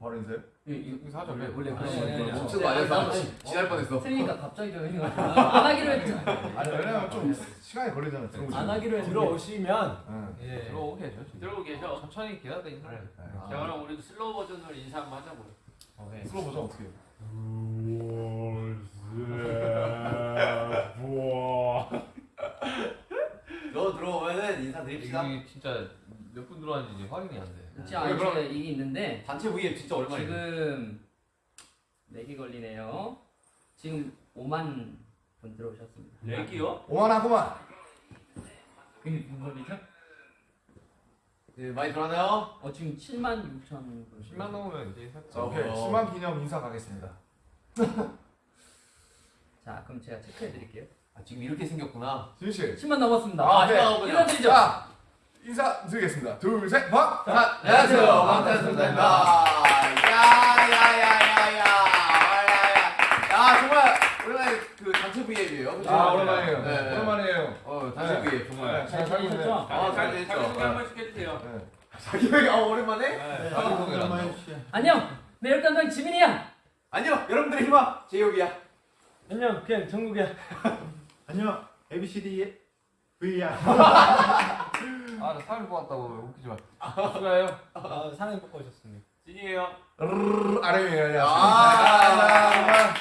바로 인사요? 인사하죠. 원래 원래 원래 거. 거. 멈춘 거 아니야? 지날 뻔했어. 틀리니까 갑자기 저 형이 안 하기로 했죠. 아니 왜냐면 좀 시간이 걸리잖아. 안 하기로 했는데. 들어오시면 응. 예. 들어오고 계셔. 들어오고 계셔. 천천히 기다려 인사해. 자 그럼 우리도 slow 버전으로 인사 한번 하자고요. 오케이. slow 버전 어떻게 해요? 너 들어오면은 인사 드립시다. 이게 진짜 몇 분 들어왔는지 확인이 안 돼. 그렇지 않게 이게 있는데 단체 VM 진짜 오랜만이네. 지금 4개 걸리네요. 지금 5만 분 들어오셨습니다. 렉이요? 오만하구만. 그게 무슨 소리죠? 네, 많이 들어왔나요? 어 지금 7만 6천 분. 10만 넘으면 이제 인사. 자 오케이. 어. 10만 기념 인사 가겠습니다. 자 그럼 제가 체크해 드릴게요. 아, 지금 이렇게 생겼구나. 지윤 씨. 10만 넘었습니다. 아, 아, 네. 네. 인사드리죠. 자 인사 드리겠습니다. 둘 셋. 박. 자, 안녕하세요. 방탄소년단입니다. 야야야야야 야. 야 정말 오랜만에 그 단체 VM이에요. 그죠? 아 오랜만이에요. 네, 네. 오랜만이에요. 어 단체 네. VM 정말. 네, 잘 있네. 지내셨죠? 아, 잘 됐죠. 자기 소개 네. 한 번씩 해주세요. 네. 자기 얘기 아 오랜만에? 네. 자기 소개를 안 하고. 안녕. 내 열감당 지민이야. 안녕 여러분들의 희망 제이홉이야. 안녕 그냥 정국이야. 안녕 ABCD VR 아 나 사람 뽑았다고 웃기지 마. 수고해요. 아, 사진 뽑고 오셨습니다. 진이에요. 아래미 안녕하세요. 아.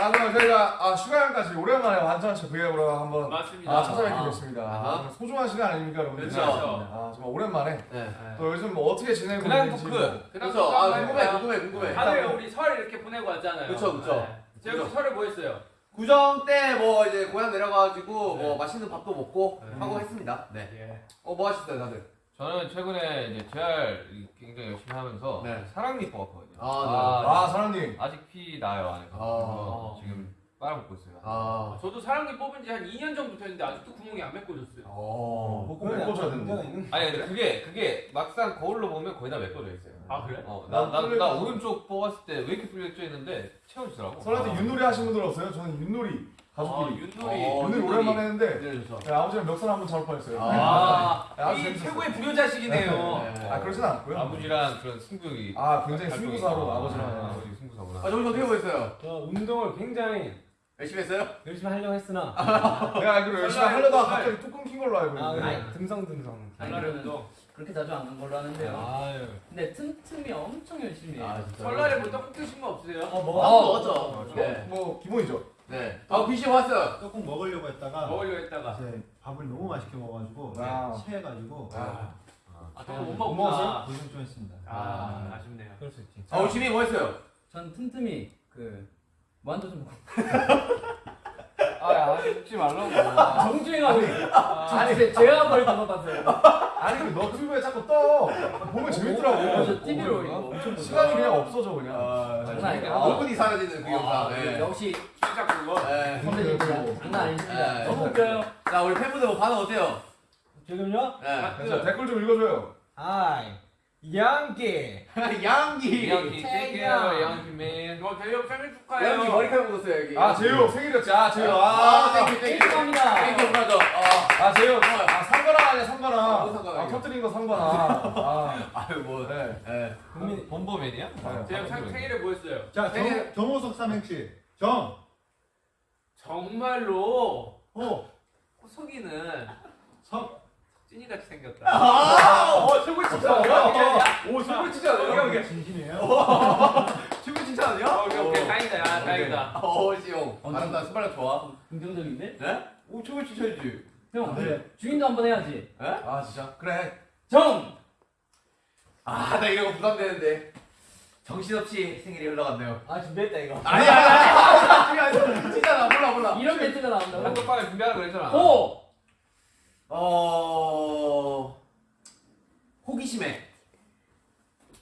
아 그럼 저희가 아 슈가형까지 오랜만에 완전체 브이앱으로 한번 맞습니다. 아 찾아뵙게 됐습니다. 아하. 아, 소중한 시간 아닙니까 여러분들? 그렇죠. 아 정말 오랜만에 네. 또 요즘 뭐 어떻게 지내고 그냥 있는지 토크. 뭐. 그렇죠. 아 궁금해 궁금해 궁금해. 다들 우리 설 이렇게 보내고 왔잖아요. 그쵸, 그쵸. 네. 제가 그쵸. 설에 뭐 했어요? 구정 때 뭐 이제 고향 내려가가지고 네. 뭐 맛있는 밥도 먹고 네. 하고 했습니다. 네. 예. 어뭐 하셨어요 다들? 저는 최근에 이제 JR 굉장히 열심히 하면서 네. 사랑니 뽑았거든요. 아, 아 사장님 아직 피 나요 안에서. 아. 지금 빨아먹고 있어요. 아. 저도 사랑니 뽑은 지 한 2년 정도 됐는데 아직도 구멍이 안 메꿔졌어요. 어. 꼭 메꿔줘야 되는데. 있는 아니 근데 그게 그게 막상 거울로 보면 거의 다 메꿔져 있어요. 아 그래? 어 나 나 나, 뚫려 나 있어. 오른쪽 뽑았을 때 왜 이렇게 뚫려져 있는데 채워지더라고. 설한테 윷놀이 하신 분들 없어요? 저는 윷놀이 아 가족끼리 윷놀이. 어, 윷놀이 윷놀이. 오랜만에 했는데 네. 네, 아버지랑 멱살 한번 잡을 뻔했어요. 아, 네, 아주 이 재밌었어요. 최고의 불효자식이네요. 네. 아 그러진 않고요. 아버지랑 그런 승부욕이 아 굉장히 승부사로. 아버지랑 아, 아버지 승부사구나. 아 정신 어떻게 보였어요? 저 운동을 굉장히 열심히 했어요? 열심히 하려고 했으나 내가 알기로 열심히 설날, 하려다가. 갑자기 뚝 끊긴 걸로 알고 아, 있는데. 설날에 운동. 그렇게 자주 안 간 걸로 하는데요. 아유. 근데 틈틈이 엄청 열심히 해요. 진짜. 설날에 뭐 떡국 드신 거 없으세요? 어 아, 먹어. 먹었죠. 네. 네. 뭐 기본이죠. 네. 아 BC 왔어요. 조금 먹으려고 했다가 먹으려고 했다가. 이제 밥을 너무 맛있게 먹어가지고 아. 체해가지고 아, 아, 저거 못못 먹었구나. 고생 좀 했습니다. 아, 아 쉽네요. 그럴 수 있지. 아 우리 지민이 뭐 했어요? 전 틈틈이 그 무한도전 먹고 아야 죽지 말라고. 정주행하고 있어요. 아니 제- 제가 벌 잡아봤어요. 아니 그 너튜브에 자꾸 떠 보면 재밌더라고. 저 TV로 이거 엄청 보죠. 시간이 그냥 없어져 그냥. 아, 장난. 아, 5분이 사라지는 그 영상. 네. 역시 진짜 그거. 네. 선배님입니다. 장난 아니십니다. 네. 너무 웃겨요. 자 우리 팬분들 뭐 반응 어때요? 지금요? 네. 자, 댓글 좀 읽어줘요. 아이. 양기. 양기. 양기 땡큐 양기 맨. 이거 대형 생일 축하해요. 양기 머리카락 묻었어요 여기. 아 재유 생일이었지. 아 재유. 아, 아, 땡큐 땡큐. 축하합니다. 땡큐 브라더. 아, 아 재유. 아 상관아 아니야 상관아. 아, 아. 터뜨린 거 상관아. 아. 아유 뭐. 네. 네. 국민 범범맨이야? 생- 생일에 뭐 했어요? 자 정, 정호석 삼행시 정. 정말로 호. 호석이는 석. 찐이같이 생겼다. 아, 어 최고 진짜 아니야? 오, 최고 진짜 오케이, 오케이. 진심이에요? 최고 진짜 아니야? 어, 오케이, 오케이. 다행이다. 야, 다행이다. 어 어, 아름다운 순발력 좋아. 긍정적인데? 네? 오 최고 진짜지. 형 네. 주인도 한번 해야지. 아 진짜. 그래. 정. 아 나 이런 거 부담되는데. 정신없이 생일이 흘러갔네요. 아 준비했다 이거. 아니야 아니야 아니야. 진짜 나 몰라 몰라. 이런 멘트가 나온다고? 단톡방에 준비하라 그랬잖아. 호. 어 호기심에.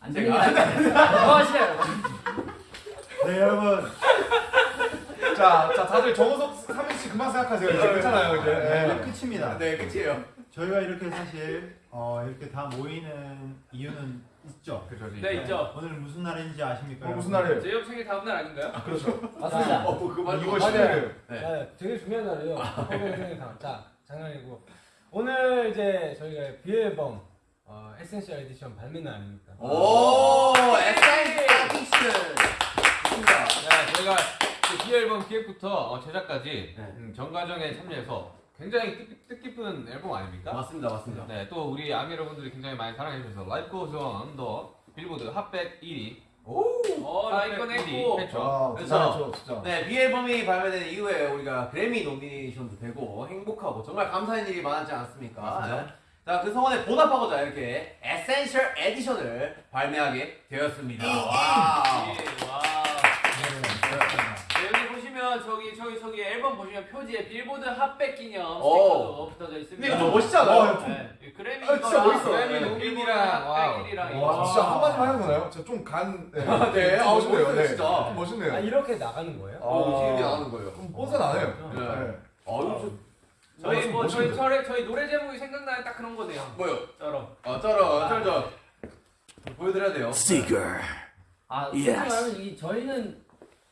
안 됩니다. 뭐 하시나요? 네 여러분 자, 자 다들 정우석 삼행시 그만 생각하세요. 이제 괜찮아요 이제. 네, 네. 끝입니다. 네 끝이에요. 저희가 이렇게 사실 어, 이렇게 다 모이는 이유는 있죠. 그죠 네, 있죠. 오늘 무슨 날인지 아십니까? 오늘 무슨 여러분? 날이에요? 제이홉 생일 다음 날 아닌가요? 그렇죠. 맞습니다. 어 그만. 2월 아, 10일. 네. 네, 되게 중요한 날이에요. 허경 생일 다음. 자, 장난이고. 오늘 이제 저희가 BE 앨범 어, Essential Edition 발매 날 아닙니까? 오 Essential 좋습니다. 네, 저희가 그 BE 앨범 기획부터 어, 제작까지 네. 음, 전 과정에 참여해서 굉장히 뜻, 뜻깊은 앨범 아닙니까? 맞습니다, 맞습니다. 네, 또 우리 아미 여러분들이 굉장히 많이 사랑해 주셔서 Life Goes On 더 빌보드 핫백 1위 어 랭크인 했고 했죠. 아, 그래서- 진짜. 네, BE 앨범이 발매된 이후에 우리가 그래미 nomination도 되고 행복하고 정말 감사한 일이 많았지 않았습니까? 네. 자, 그 성원에 보답하고자 이렇게 Essential Edition을 발매하게 되었습니다. 와. 예, 와. 네, 여기 보시면 저기 저기 앨범 보시면 표지에 빌보드 핫백 기념 스티커도 붙어져 있습니다. 근데 이거 좀 멋있지 않아요? 네, 이 그래미 아, 진짜 멋있어. 그래미 네, wow. 핫백이랑 와. 진짜 한마디만 해도 되나요? 진짜 좀 간. 네, 네, 좀 아, 멋있네요. 네. 진짜. 좀 멋있네요. 아 이렇게 나가는 거예요? 어, 지금 나가는 거예요. 좀 뻔뻔 안 해요. 네. 네. 어, 좀 저희 뭐 저희 멋있는데? 저희 저희 노래 제목이 생각나는 딱 그런 거네요. 뭐요? 저런. 어, 쩔어, 쩔쩔. 보여드려야 돼요. 아 솔직히 말하면 이 저희는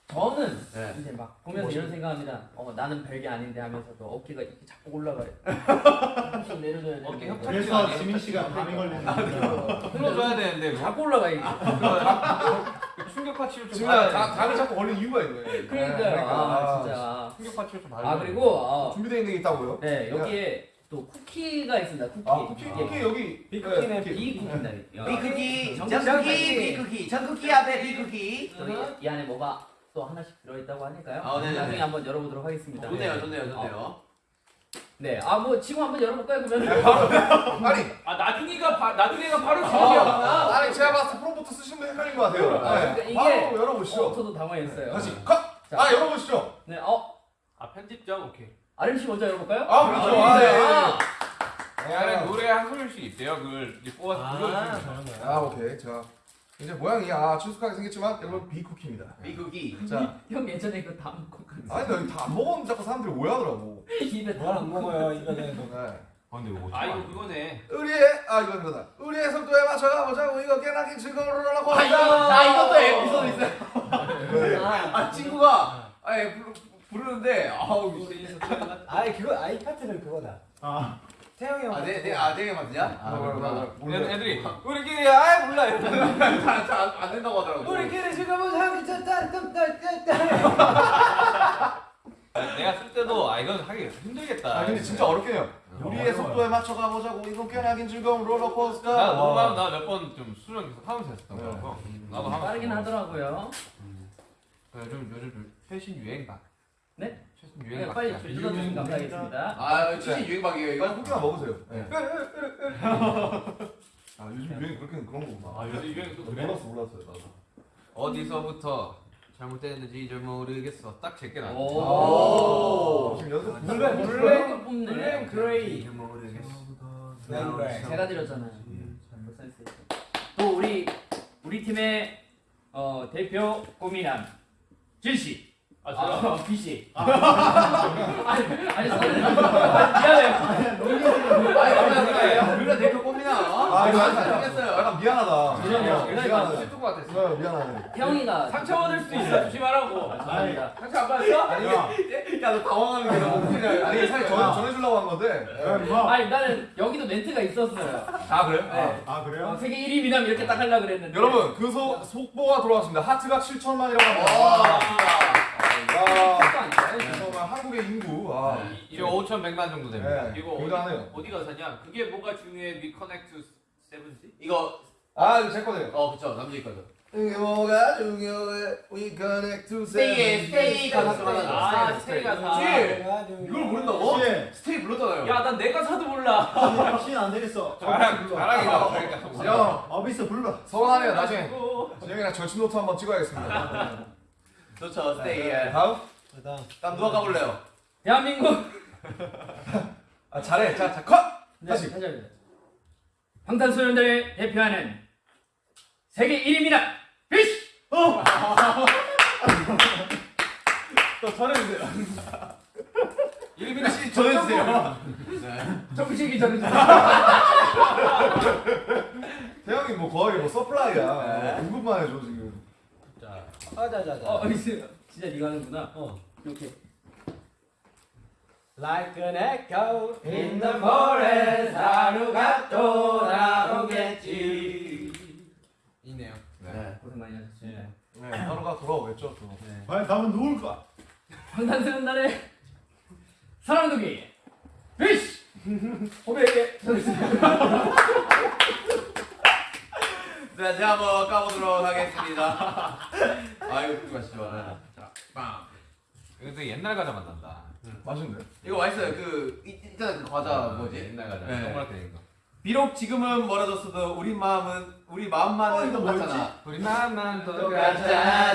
저는 네. 이제 막 보면서 이런 생각합니다. 어 나는 별게 아닌데 하면서도 어깨가 이렇게 자꾸 올라가요. 한씩 내려줘야 돼. 어깨 협착 그래서 지민 씨가 밤이 걸리는 거예요. 풀어줘야 되는데 뭐 자꾸 올라가 이게. 그거 충격파 치료 좀 지금. 다리 잡고 걸리는 이유가 있는 거예요. 그러니까요. 아 진짜. 충격파 치료 좀 받아야 아 돼. 그리고 어, 준비되어 있는 게 있다고요? 네 여기에 또 쿠키가 있습니다. 쿠키. 아, 쿠키, 이게 쿠키 여기. 빅쿠키는 네, 쿠키. 비 쿠키인데. 비쿠키, 정답. 비쿠키, 전쿠키 앞에 비쿠키. 이 안에 뭐가 또 하나씩 들어있다고 하니까요. 아, 네네네. 나중에 한번 열어보도록 하겠습니다. 좋네요, 좋네요, 좋네요. 네, 아 뭐 지금 한번 열어볼까요 그러면? 아니, 아 나중에가 바, 나중에가 바로 지금이었구나. 아 니 제가 봤을 때 프롬부터 쓰신 분 헷갈린 것 같아요. 아, 네. 그러니까 이게- 바로 열어보시죠. 어, 저도 당황했어요. 다시 컷. 자. 아 열어보시죠. 네, 어 아 편집점 오케이. 아름 씨 먼저 열어볼까요? 아 그렇죠. 아, 네. 아, 이 안에 노래 한 소절씩 있대요. 그걸 이제 뽑아서 아 불러주시면 거야. 아 오케이. 자 이제 모양이 아 친숙하게 생겼지만 여러분 비쿠키입니다. 비쿠키. 자, 형 예전에 이거 다 먹고 갔어. 아니 나 이거 다안 먹었는데 자꾸 사람들이 오해하더라고. 입에 다 뭘안 먹어요 이거는. 네. 아 근데 이거 아 이거 그거네. 의리의 아 이건 그러다. 의리의 속도에 맞춰 가 보자고 이거 깨나긴 즐거우라고 아, 이거, 아, 이것도 에피소드 있어요. 아, 아, 친구가, 아, 예, 부르, 부르는데, 아우, 아이 그거 아이 파트는 그거다. 아, 태영이 형. 아, 내, 내, 아, 되게 맞냐? 아, 그렇구나. 애들- 애들이 우리끼리 아예 몰라 잘, 잘, 안 된다고 하더라고. 우리끼리 지금은 하기 좋다. 내가 쓸 때도 아 이건 하기 힘들겠다. 아 근데 진짜 어렵긴 해요. 우리의 속도에 맞춰 가 보자고 이건 깨나긴 즐거운 롤러코스터. 나 녹음 와. 나몇 번 좀 수련 계속 하면서 했었던 네. 거라서 나도 하면서 빠르긴 하더라고요. 요즘 요즘 좀 최신 유행 막 네? 최신 유행 네, 막 빨리 들어주시면 감사하겠습니다. 아, 최신 유행박이에요, 이거? 쿠키만 먹으세요. 네. 아 요즘 유행 그렇게 그런 거구나. 아 요즘 유행 또 그래. 몰랐어 몰랐어요 나도. 어디서부터 잘못됐는지 잘 모르겠어 딱 제게 나. 오. 지금 연습 물레 뽑네. 물레 그레이. 모르겠어. 네. 제가 드렸잖아요. 뭐 센스 있어. 또 우리 우리 팀의 어, 대표 고민함 진 씨. 아 저요. 어, B 씨. 아니 아니 미안해요. 아니, 그래, 우리가 대표 꼽이나? 아 이거 안 약간, 생겼어요. 약간 미안하다. 죄송해요. 미안하네. 슬픈 것 같았어. 네, 미안하네. 태영이가 상처 받을 수도 있어. 조심하라고. 죄송합니다. 상처 안 받았어? 아니 야, 야, 너 당황하는 게 너무 웃기네. 아니 사실 전 전해주려고 한 건데. 아니 나는 여기도 멘트가 있었어요. 아 그래요? 네. 아 어, 그래요? 세계 1위 미남 이렇게 딱 하려고 그랬는데 여러분 그 소, 속보가 돌아왔습니다. 하트가 7천만이라고 합니다. 아닌가요? 정말 한국의 인구. 아, 이제 5,100만 정도 됩니다. 네, 이거 어디, 굉장하네요. 어디 가 사냐? 그게 뭐가 중요해? We connect to seventy? 이거, 아, 이거 제 거네요. 어, 그쵸, 남자 있거든. 이게 뭐가 중요해? We connect to 스테이에, 스테이 가사 하나 아 줘. 스테이 가사. 씨! 이걸 모른다고? 신, 스테이 불렀잖아요. 야 난 내 가사도 몰라. 신안 되겠어. 자랑 자랑이다. 그러니까. 형, 어비스 불러. 서운하네요. 나중에 진영이랑 절친 노트 한번 찍어야겠습니다. 좋죠, 스테이. 예. 다음. 그다음. 다음 누가 가볼래요? 대한민국 아, 잘해. 자, 자, 컷. 다시. 다시 합니다. 방탄소년단을 대표하는 세계 1위 미남 비쉬 또 전해주세요. 일빈 씨 전해주세요. 네. 정식이 저는 태영이 뭐 거의 뭐 서플라이야. 네. 공급만 해줘 지금. 자. 아자자자. 어 있어요. 진짜 네가 하는구나. 어. 이렇게 Like an echo In the forest 하루가 또 나오겠지. 이네요. 네. 고생 많이 하셨습니다. 네, 하루가 돌아오겠죠 또. 과연 다음은 누굴까? 방탄소년 날의 사랑둥이 피쉬 호배에게 자, 제가 한번 까보도록 하겠습니다. 아, 이거 듣고 가시죠. 네. 자, 빵. 이거 되게 옛날 과자 만난다. 맛있네. 이거 맛있어요. 그, 있- 있잖아요. 그 과자 뭐지? 옛날 과자. 네. 동그랗게 된 거. 비록 지금은 멀어졌어도 우리 마음은, 우리 마음만은 어? 똑같잖아. 우리 마음만 똑같잖아.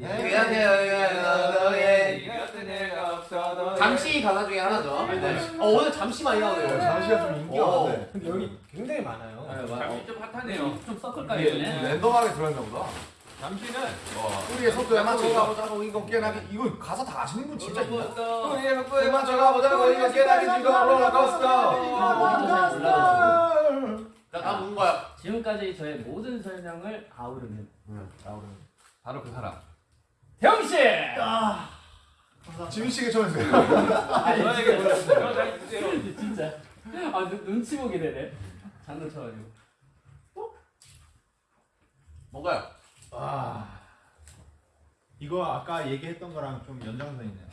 너의 잠시 가사 중에 하나죠. 네. 어, 오늘 잠시 많이 나오네요. 잠시가 좀 인기가 오. 많네. 근데 여기 굉장히 많아요. 잠시 좀 핫하네요. 좀 섞을까요? 랜덤하게 들어있나 보다. 잠시는 우리의 속도에 맞춰가보자고 이거 깨나기 이거 가사 다 아시는 분 진짜 있나? 우리의 속도에 에 맞춰가보자고 이거 깨나기 즐거운 롤러코스터. 자, 다음 누군가요? 지금까지 저의 모든 설명을 아우르는 바로 그 사람. 병씨! 지민 씨가 전해주세요. 저에게 보내주세요. 어, 잘. 진짜 아 눈, 눈치 보게 되네 장난 쳐가지고 뭔가요? 아 이거 아까 얘기했던 거랑 좀 연장선 있네요.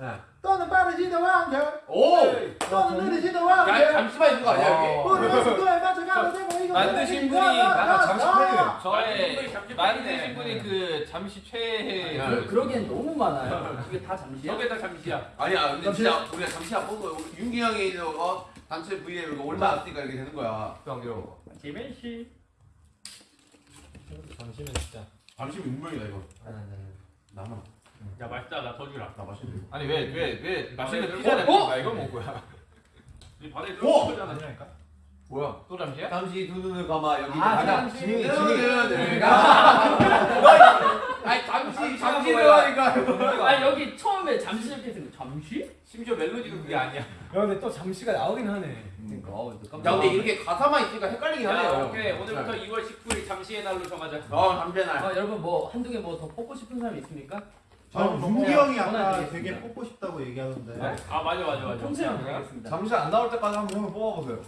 네. 떠는 빠르지도 않게 오! 떠는 느리지도 야, 않게 잠시만 있는 거 아니야, 여기? 우리의 속도에 맞춰가면 되고 이거 만드신 분이 아, 잠시 팬이에요. 저의 만드신 분이 그 잠시 최애. 네. 그, 그러기엔 너무 많아요 이게 다 잠시야? 저게 다 잠시야. 아니야, 근데 진짜 우리가 잠시 안. 우리 윤기 형이 이제 어, 단체 V에 올라왔으니까 이렇게 되는 거야. 지벤씨 잠시는 진짜. 잠시 운명이다, 이거. 나만. 야 맛있다. 나더 주라. 나 맛있는데. 아니 왜 왜 왜 맛있는 어? 피자를 어? 먹는 이걸 먹은 거야? 이 바다에 오! 아니라니까? 뭐야? 또 잠시야? 잠시 두 눈을 감아 여기 아. 잠시 지민이 눈을 눈을 감아. 아니 잠시 잠시 들어가니까. 아 여기 처음에 잠시 이렇게 생겨 잠시? 심지어 멜로디도 그게 아니야. 야 근데 또 잠시가 나오긴 하네. 그러니까 어, 이거 야 근데 이렇게 가사만 있으니까 헷갈리긴 야, 하네요. 오케이. 오늘부터 2월 19일 잠시의 날로 정하자. 어 잠시 날. 아 여러분 뭐 한두 개 뭐 더 뽑고 싶은 사람 있습니까? 저는 윤기 형이 아까. 되게 뽑고 싶다고 얘기하던데. 아 맞아 맞아 맞아. 통째로 드리겠습니다 잠시 안 나올 때까지 한번 형을 뽑아보세요.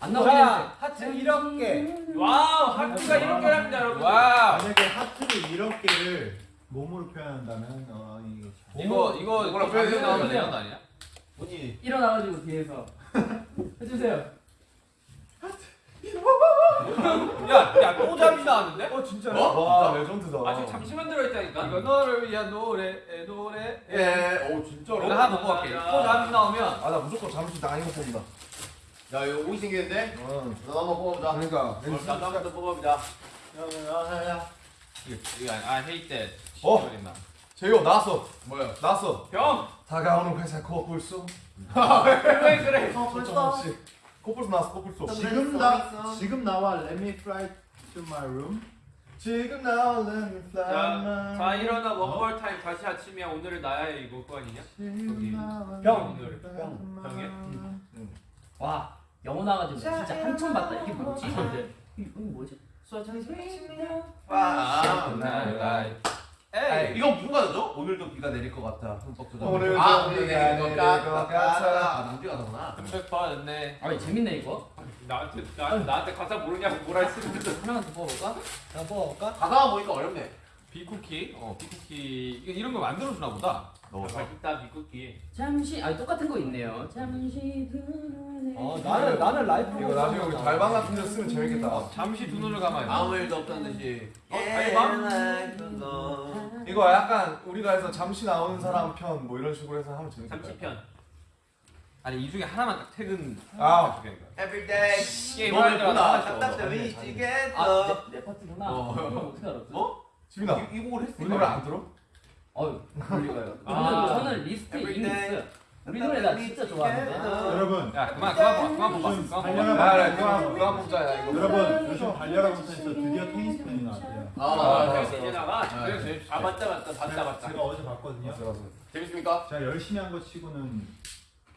안자 나오겠는데 하트 이렇게. wow 하트가 이렇게 합니다 여러분. wow. 만약에 하트를 이렇게 개를 몸으로 표현한다면 어 이거 이거 뭐라 이거 표현해야 나오면? 되는 거 아니야? 분이 일어나가지고 뒤에서 해주세요 야 야 또 잠시 나왔는데? 어 진짜로? 어? 와 레전드다. 아 지금 잠시만 들어있다니까. 이거 너를 위한 노래 노래. 예. 오 진짜로? 내가 하나 먹고 갈게. 또 잠시 나오면 아 나 무조건 잠시 나 이거 뽑는다. 야 이거 오이 생기는데? 응. 너 한번 뽑아보자. 그러니까 어, 나도 한번 더 뽑아보자. 야 야 야 야. 이거 이거 I hate that. 어? 시절이나. 제이오 나왔어. 뭐야? 나왔어. 형. 다가오는 회사 코뿔소. 그래 그래. 없이. 코뿔소 나왔어 코뿔소. 지금 나 지금 나와 Let me fly to my room. 지금 나오는 자, 플라만. 자 일어나 원몰 타임 다시 아침이야 오늘은 나야 이거 그거 아니냐? 병. 오늘 병. 병에. 와 영어 나가지고 진짜 한참 봤다 이게 뭐지? 이거 뭐지? 아. 나 에이, 이거 무슨 가사죠? 오늘도 비가 내릴 것 같아. 흠뻑 젖어. 오늘도 아, 비가 오늘 내릴 내릴 것것 같아. 아, 남비 가사구나. 백 받았네. 아 재밌네 이거 나한테 나, 나한테 가사 모르냐고 뭐라 했으면서. 하나만 더 뽑아볼까? 자 뽑아볼까? 가사가 보니까 어렵네. 비쿠키. 어 비쿠키. 이런 거 만들어 주나 보다. 넣어서. 맛있다 미쿠키. 잠시 아 똑같은 거 있네요 잠시 두 눈을 어 나는 나는 Life. 이거 나중에 우리 달방 같은 데 쓰면 재밌겠다. 어, 잠시 두 눈을 감아요. 아무 일도 없다는 듯이. 어, 달방? 이거 약간 우리가 해서 잠시 나오는 사람 편 뭐 이런 식으로 해서 하면 재밌겠다. 잠시 편. 아니 이 중에 하나만 딱 퇴근. 아. Every day. 게임 너는 할 때마다. 답답해 미치겠어. 아내 내 파트구나 어. 어? 지민아. 이, 이 곡을 했어. 우리 노래 안 들어? 어휴 멀리가요 아. 저는, 저는 이미 있어요 우리 노래 나 진짜 좋아하는데 여러분 야 그만 그만 봐 그만 봐 요즘 그만 아, 그만 그만 뽑자 야 이거. 여러분 요즘 콘텐츠에서 드디어 테니스 팬이 나왔대요. 아, 아, 아, 이제 나가. 아, 그래, 그래. 아 맞다 맞다 봤다 봤다. 제가 어제 봤거든요. 재밌습니까? 제가 열심히 한 거 치고는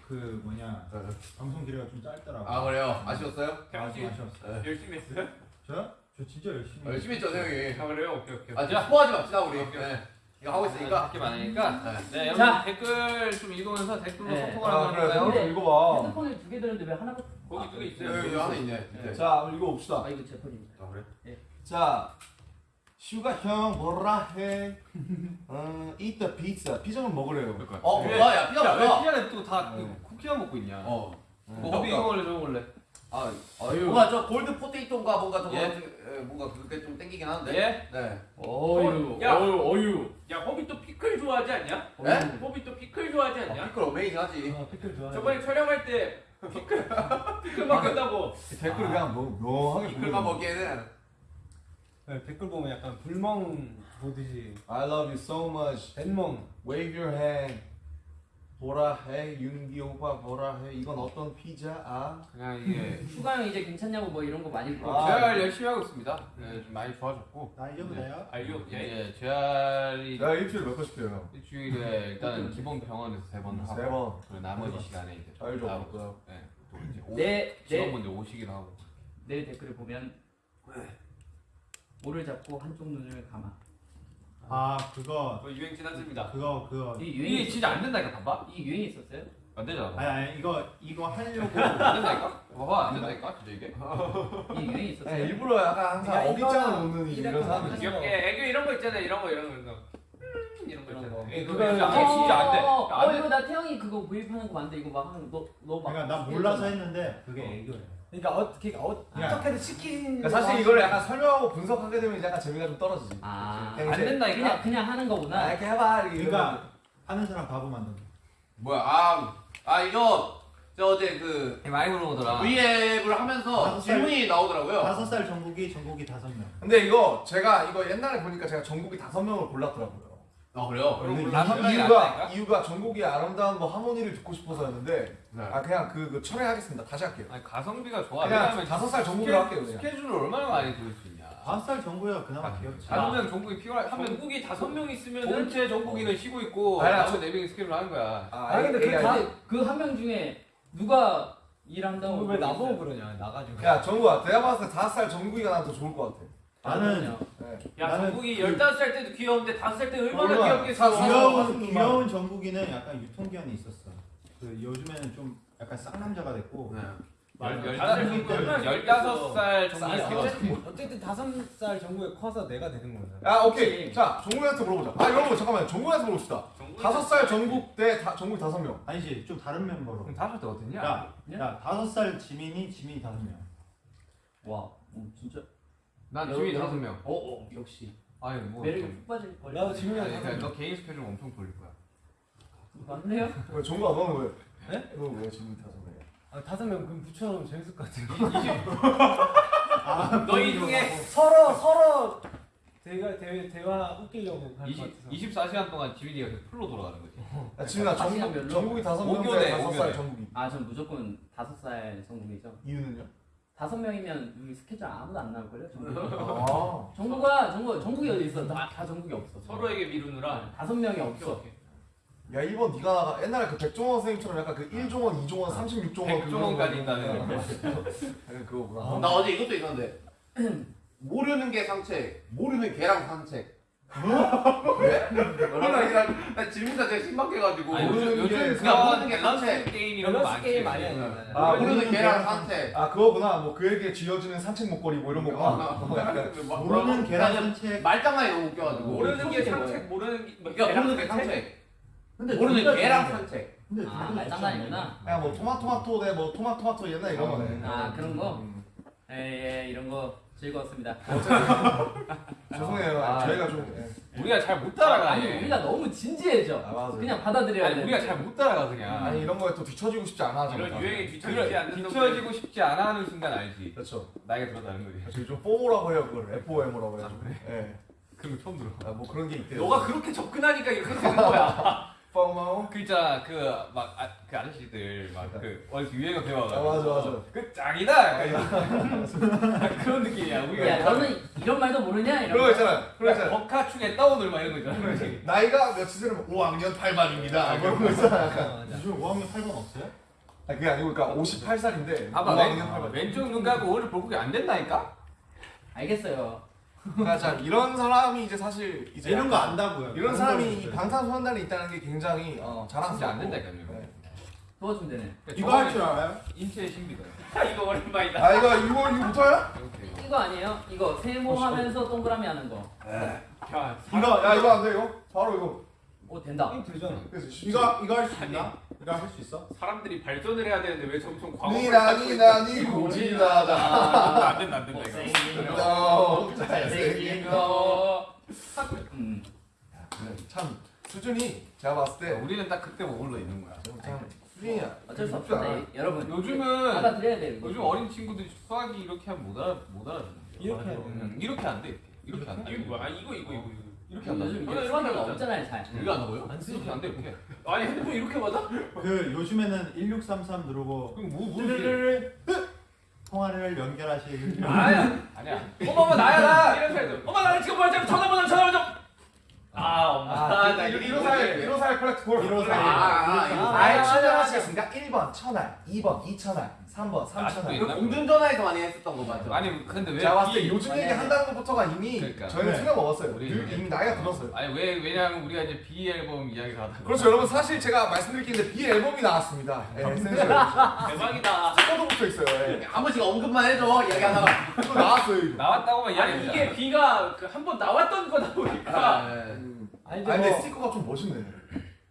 그 뭐냐 방송 길이가 좀 짧더라고요. 아 그래요? 아쉬웠어요? 아, 좀 아쉬웠어요. 열심히 했어요? 저요? 저 진짜 열심히. 아, 열심히 했죠 형이. 아 그래요? 오케이 오케이. 아 진짜 스포하지 맙시다 우리. 네. 이거 하고 있으니까. 밖에 많으니까. 네. 네 여러분 자. 댓글 좀 읽으면서 댓글로 네. 소통을 아 하는 그래 좀 읽어봐. 핸드폰을 두개 들었는데 왜 하나가 거기 두개 있어요. 여기, 여기 하나 있네. 밑에. 자 읽어봅시다. 아 이거 제 폰입니다 아 그래? 자 슈가 형 뭐라 해? 어, eat the pizza. 피자는 먹으래요. 그러니까. 어 왜- 뭐야 야 피자 야, 왜 뭐야? 피자를 또다 네. 쿠키만 먹고 있냐? 어. 뭐 호비 이거 먹을래 저거 먹을래? 아 아유. 뭔가 저 골드 포테이토인가 뭔가 저거 예? 예, 뭔가 그게 좀 땡기긴 하는데. 예? 네. 어유. 야. 어유. 어유. 야 호비 또 피클 좋아하지 않냐? 예? 호비 또 피클 좋아하지 아, 않냐? 피클 amazing하지. 아, 피클 좋아해. 저번에 촬영할 때 피클 피클 먹겠다고. 댓글 그냥 뭐 묘하게 피클만. 먹기에는 네, 댓글 보면 약간 불멍 보듯이 I love you so much. 뱃멍. Wave your hand. 보라 해 윤기 오빠 보라 해 이건 어떤 피자 아? 그냥 이게 슈가 형 이제 괜찮냐고 뭐 이런 거 많이 물어. 아, 재활 열심히 하고 있습니다. 네, 좀 많이 좋아졌고 나 이겨도 돼요? 알려. 이제 재활이 야 일주일 몇 번씩 해요? 일주일에 일단은 기본 병원에서 세 번 하고 세 번. 그리고 나머지 시간에 이제 잘 줘. 나오고 네, 또 이제 오- 내, 내, 직원분들 오시기도 하고 내 댓글을 보면 모를 잡고 한쪽 눈을 감아. 아 그거 뭐 유행 지났습니다. 그거 그거 이 이게 유행이 진짜 안 된다니까 봐봐 이 유행이 있었어요? 안 되잖아 아니 아니 이거 이거 하려고 안 된다니까 봐봐 안 된다니까 진짜 이게 이 유행이 있었어요? 아니, 일부러 약간 항상 야, 어깃장을 놓는 이런 사람들. 귀엽게 애교 이런 거 있잖아. 이런 거 이런 거 이런 거. 음, 이런 거 이런 있잖아. 거. 이거 그거 진짜 이게 안 돼. 어, 안어 돼. 이거 나 태영이 그거 구입하는 거 맞는데 이거 막 하는 너너 막 그러니까 나 몰라서 했는데 그게 애교예요. 그러니까 어떻게 어, 그냥- 어떻게든 시키는 그러니까 사실 이걸 약간 설명하고 분석하게 되면 이제 약간 재미가 좀 떨어지지. 아, 그냥 안 된다니까 그냥 그냥 하는 아, 거구나. 이렇게 해봐 이렇게 그러니까 하는 사람 바보 만든다. 뭐야 아, 아 이거 저 어제 그 많이 물어보더라 V앱을 하면서 다섯 살- 질문이 나오더라고요. 다섯 살 전국이 전국이 다섯 명. 근데 이거 제가 이거 옛날에 보니까 제가 전국이 다섯 명을 골랐더라고요. 아 그래요? 그럼 다섯 명이 이유가? 이유가 전국의 아름다운 뭐 하모니를 듣고 싶어서였는데 네. 아 그냥 그, 그 철회하겠습니다. 다시 할게요. 아니 가성비가 좋아 그냥 왜냐면 다섯 살 전국으로 할게요 그냥. 스케줄을 얼마나 많이 들을 수 있냐 다섯 살 전국이가 그나마 귀엽지. 다섯 명 전국이 필요할 하면 전국이 다섯 명 있으면은 본체 전국이는 쉬고 있고 아니, 나머지 네 명이 스케줄 하는 거야 아니 근데 이게 아니라- 그한 명 중에 누가 일한다고 왜 나보고 그러냐 나가지고. 야 정국아 내가 봤을 때 다섯 살 전국이가 나한테 좋을 것 같아. 나는 네. 야 나는 전국이 그- 15살 때도 귀여운데 5살 때 얼마나 얼마나 귀엽겠어. 사- 귀여운 귀여운 전국이는 약간 유통기한이 있었어. 그 요즘에는 좀 약간 쌍남자가 됐고. 네. 열- 열- 다섯 살 정도 열다섯 살 정국이 어쨌든 다섯 살 정도에 커서 내가 되는 거잖아. 야 오케이 자 정국이한테 물어보자. 아 여러분 잠깐만 정국이한테 물어봅시다. 다섯 살 전국 대 다, 전국 다섯 명. 아니지 좀 다른 멤버로. 다섯 살때 어땠냐? 야, 야 다섯 살 지민이 지민이 다섯 명. 와, 어, 진짜. 난 여- 지민이 여- 다섯 명 어, 어, 역시 아니 뭐 매력이 좀- 푹 빠질 걸. 나도 지민이 아니 형 그러니까 너 개인 스케줄 엄청 돌릴 거야 맞네요. 왜 정국아 너는 왜? 네? 너왜 지금 다섯 명? 아, 다섯 명 그럼 붙여놓으면 재밌을 것 같아. 너희 중에 서로 서로 대화 대, 대화 웃기려고 할것 20, 같아서. 24시간 동안 지민이가 풀로 돌아가는 거지 야 지민아 전국? 전국이 다섯 명 다섯 살. 전국이. 아, 전 무조건 다섯 살 전국이죠. 이유는요? 다섯 명이면 우리 스케줄 아무도 안 나올걸요? 아. 정국아, 정국, 정국이 어디 있어? 다, 다 정국이 없어. 서로에게 미루느라 다섯 명이 오케이, 없어. 오케이. 야 이번 네가 옛날에 그 백종원 선생님처럼 약간 그 1종원, 2종원, 36종원 백종원까지 있다는 약간 그거구나. 나 어제 이것도 있었는데 모르는 게 산책, 모르는 개랑 산책. 왜? 나, 나 질문자 되게 신박해가지고 아니 요즘 모르는 요즘 게 그냥 모르는 게 산책. 게임 이런 거 많지 게임 많이 하잖아. 아, 모르는 개랑 산책. 아 그거구나. 뭐 그에게 쥐어지는 산책 목걸이 뭐 이런 거구나. 어, 약간 모르는 계란 산책. 말장난이 너무 웃겨가지고. 모르는 게? 산책 모르는 게 뭐, 모르는 게 개랑 산책. 근데 모르는 좋은데. 산책. 근데 아, 말장난이구나. 그냥 뭐 토마토마토 대뭐 토마토마토 옛날 이런 거네. 아, 그런 거? 음. 예, 예, 이런 거 즐거웠습니다. 죄송해요. 아, 저희가 좀. 예. 우리가 잘못 아니, 따라가네 우리가 너무 진지해져. 아. 그냥 받아들여야 아니 돼. 우리가 잘 못 따라가 그냥 아니 이런 거에 또 뒤처지고 싶지 않아. 이런 저희가. 유행에 뒤처지지 않는 뒤처지고 싶지 않아 하는 순간 알지 그렇죠. 나이가 들었다는 거지 저희 좀 뽀모라고 해요 그걸 FOM이라고 해요. 예. 그런 거 처음 들어 아, 뭐 그런 게 있대요. 너가 그렇게 접근하니까 이렇게 되는 거야. 뽀모. 그 있잖아 그막그 아저씨들 막그 어디서 유행어 배워가 아 맞아 맞아. 그 짱이다 약간 그런 느낌이야 우리가 야, 너는 이런 말도 모르냐? 이런 그런 거 있잖아. 그런 거 있잖아. 버카충에 떠오늘 막 이런 거 있잖아 나이가 몇이면 5학년 8반입니다. 그런 거 있잖아. 약간. 맞아. 요즘 5학년 8반 없어요? 아 그게 아니고 그러니까 58살인데 봐봐 5학년 왼, 8반. 왼쪽 눈 감고 오늘 볼국이 안 된다니까 알겠어요. 그러니까 자 이런 사람이 이제 사실 이제 이런 거 안다고요. 이런 사람이 있어요. 방탄소년단에 있다는 게 굉장히 어, 자랑스럽고 안 된다니까 이거 네. 도와주면 되네. 그러니까 이거 할 줄 알아요? 인체의 신비다 아, 이거 오랜만이다. 아 이거 이거 이거 못해요? 이렇게 이거 아니에요? 이거 세모하면서 동그라미 하는 거. 야, 이거 야 이거 안 돼 이거 바로 이거 오 된다. 이거 되잖아. 이거 이거 할 수 있나? 이거 할 수 있어? 사람들이 발전을 해야 되는데 왜 점점 과거를 니나 찾고 니나 니 고지나다 아, 안 된다 안 된다 이거. 잘생긴 거. 너 잘생긴 거. 음. 참 수준이 제가 봤을 때 우리는 딱 그때 머물러 있는 거야. 참 수준이 어쩔 수 없어. 네, 여러분. 요즘은 받아들여야 돼요. 이거. 요즘 어린 친구들이 수학이 이렇게 하면 못 알아 못 알아듣는데. 이렇게 돼. 응, 이렇게 안 돼. 이렇게 안 돼. 이게 뭐야? 아, 이거 이거 이거 이거. 이렇게 안 돼. 요즘 저는 이게 거 없잖아요 잘. 이거 안 나고요? 이렇게 안 돼. 이렇게. 아니 핸드폰 이렇게 받아? 그 요즘에는 1633 누르고 그럼 뭐 뭐. 르르르 통화를 연결하실 아야. 아니야. 엄마 나야 나. 이런 사람. 엄마 나 지금 뭐야? 전화번호 전화번호. 아 엄마. 아, 나 이거 1호살 1호살 컬렉트 콜 1호살. 아, 아, 이거. 아예 충전하시겠습니까? 1번 천알 2번 2천알 3번 아, 3천알 이거 공중전화에서 많이 했었던 거 맞죠? 아니 근데 왜 제가 봤을 때 비- 요즘 얘기 한다는 것부터가 이미 그러니까. 저희는 네. 틀려 먹었어요 우리 이미 나이가 들었어요 아니 왜 왜냐면 우리가 이제 BE 앨범 이야기를 하다. 그렇죠 여러분 사실 제가 말씀드릴 게 있는데 BE 앨범이 나왔습니다 예, Essential 대박이다. 스티커도 붙어 있어요 예. 한 번씩 언급만 해줘 이야기 하다가. 나왔어요 이거 나왔다고만 이야기. 이게 BE가 그한번 나왔던 거다 보니까. 아. 아니 아 근데 뭐 스티커가 좀 멋있네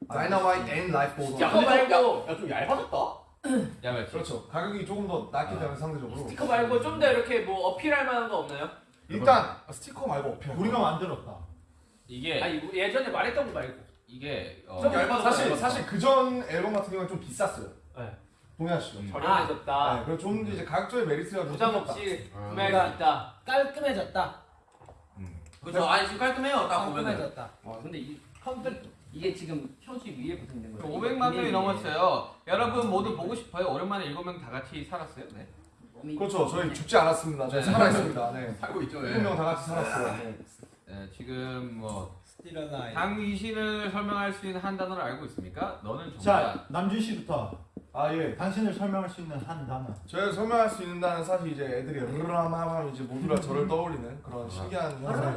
Dynamite and Life Goes On 야, 말고. 야, 야, 좀 얇아졌다. 야 맞지. 그렇죠 가격이 조금 더 낮기 때문에 상대적으로 스티커 말고 좀 더 이렇게 뭐 어필할 만한 거 없나요? 일단 스티커 말고 어필 우리가 만들었다. 이게 아니 예전에 말했던 거 말고. 이게 어, 사실 얇아졌다. 사실 그 전 앨범 같은 경우는 좀 비쌌어요 네. 동해아시죠 음. 저렴해졌다. 네, 그리고 좀 이제 가격적인 메리트가 좀 부담. 없이 아. 구매할 수 있다. 깔끔해졌다. 그렇죠. 아니 지금 깔끔해요. 딱. 깔끔해졌다. 와 근데 이 컴퓨터 이게 지금 표지 위에 붙어 있는 거예요. 500만 명이 넘었어요. 여러분 모두 보고 싶어요. 오랜만에 일곱 명다 같이 살았어요. 네. 그렇죠 저희 죽지 않았습니다 저희 살아있습니다 네 살고 있죠. 예. 일곱 명다 같이 살았어요 네. 네, 지금 뭐. 당신을 설명할 수 있는 한 단어를 알고 있습니까? 너는 정말 자 남준 씨부터 아 예 당신을 설명할 수 있는 한 단어. 저희가 설명할 수 있는다는 사실 이제 애들이 르라마하면 이제 모두가 저를 떠올리는 그런 신기한 현상이